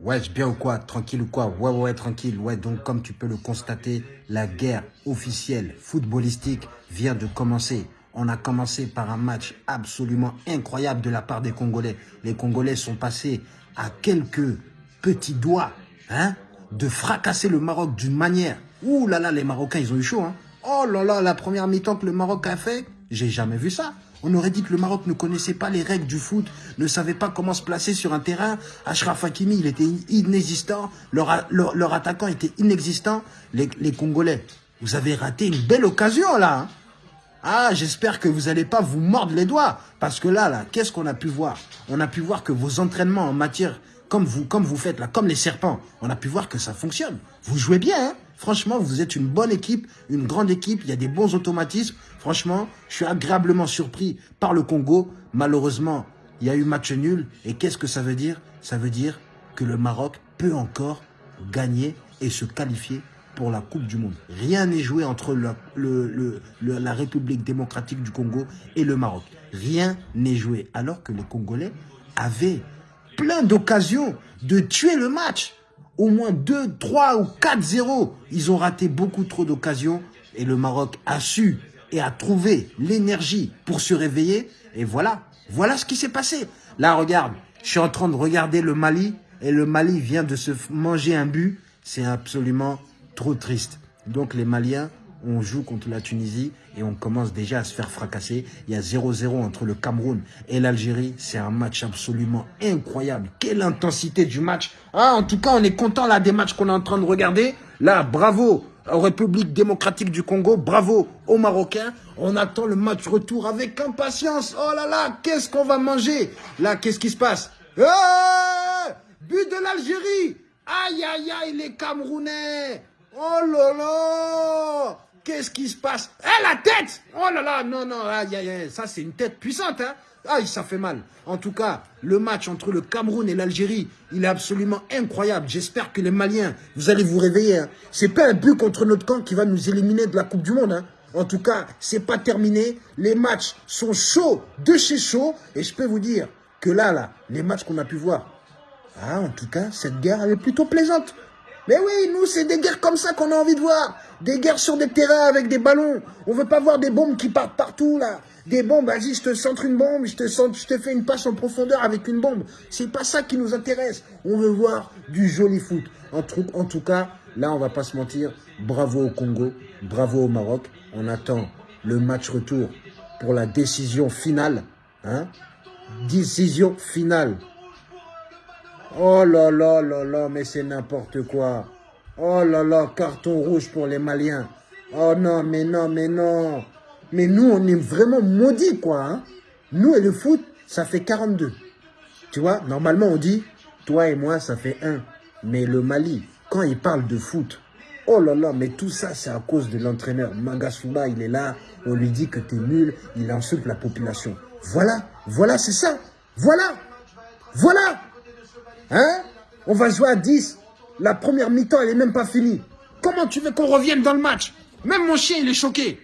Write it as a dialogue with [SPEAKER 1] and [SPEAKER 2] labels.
[SPEAKER 1] Ouais, bien ou quoi? Tranquille ou quoi? Ouais, ouais, tranquille. Ouais, donc comme tu peux le constater, la guerre officielle footballistique vient de commencer. On a commencé par un match absolument incroyable de la part des Congolais. Les Congolais sont passés à quelques petits doigts hein, de fracasser le Maroc d'une manière. Ouh là là, les Marocains, ils ont eu chaud. Hein. Oh là là, la première mi-temps que le Maroc a fait, j'ai jamais vu ça. On aurait dit que le Maroc ne connaissait pas les règles du foot, ne savait pas comment se placer sur un terrain. Ashraf Hakimi, il était inexistant. Leur, attaquant était inexistant. Les, Congolais, vous avez raté une belle occasion là. Hein. ah, j'espère que vous n'allez pas vous mordre les doigts. Parce que là, là, qu'est-ce qu'on a pu voir? On a pu voir que vos entraînements en matière, comme vous, comme vous faites là, comme les serpents, on a pu voir que ça fonctionne. Vous jouez bien, hein Franchement, vous êtes une bonne équipe, une grande équipe. Il y a des bons automatismes. Franchement, je suis agréablement surpris par le Congo. Malheureusement, il y a eu match nul. Et qu'est-ce que ça veut dire? Ça veut dire que le Maroc peut encore gagner et se qualifier pour la Coupe du Monde. Rien n'est joué entre la République démocratique du Congo et le Maroc. Rien n'est joué. Alors que les Congolais avaient plein d'occasions de tuer le match au moins 2, 3 ou 4-0. Ils ont raté beaucoup trop d'occasions et le Maroc a su et a trouvé l'énergie pour se réveiller. Et voilà, voilà ce qui s'est passé. Là, regarde, je suis en train de regarder le Mali et le Mali vient de se manger un but. C'est absolument trop triste. Donc les Maliens on joue contre la Tunisie et on commence déjà à se faire fracasser. Il y a 0-0 entre le Cameroun et l'Algérie. C'est un match absolument incroyable. Quelle intensité du match. Ah, en tout cas, on est content là des matchs qu'on est en train de regarder. Là, bravo aux République démocratique du Congo. Bravo aux Marocains. On attend le match retour avec impatience. Oh là là, qu'est-ce qu'on va manger? Là, qu'est-ce qui se passe? Eh But de l'Algérie Aïe, aïe, aïe, les Camerounais Oh là là Qu'est-ce qui se passe? Eh, la tête Oh là là, non, non, ça c'est une tête puissante, hein Aïe, ça fait mal. En tout cas, le match entre le Cameroun et l'Algérie, il est absolument incroyable. J'espère que les Maliens, vous allez vous réveiller. Hein. C'est pas un but contre notre camp qui va nous éliminer de la Coupe du Monde. Hein. En tout cas, c'est pas terminé. Les matchs sont chauds, de chez chaud. Et je peux vous dire que là, là, les matchs qu'on a pu voir, ah, en tout cas, cette guerre, elle est plutôt plaisante. Mais oui, nous, c'est des guerres comme ça qu'on a envie de voir. Des guerres sur des terrains avec des ballons. On veut pas voir des bombes qui partent partout, là. Des bombes, vas-y, je te centre une bombe, je te, centre, je te fais une passe en profondeur avec une bombe. C'est pas ça qui nous intéresse. On veut voir du joli foot. En, en tout cas, là, on va pas se mentir. Bravo au Congo, bravo au Maroc. On attend le match retour pour la décision finale. Hein décision finale Oh là là là là, mais c'est n'importe quoi. Oh là là, carton rouge pour les Maliens. Oh non, mais non, mais non. Mais nous, on est vraiment maudits, quoi. Hein. Nous et le foot, ça fait 42. Tu vois, normalement, on dit, toi et moi, ça fait 1. Mais le Mali, quand il parle de foot, oh là là, mais tout ça, c'est à cause de l'entraîneur. Magasuba, il est là, on lui dit que tu es nul, il insulte la population. Voilà, voilà, c'est ça. Voilà, voilà. Hein? On va jouer à 10. La première mi-temps, elle n'est même pas finie. Comment tu veux qu'on revienne dans le match? Même mon chien, il est choqué.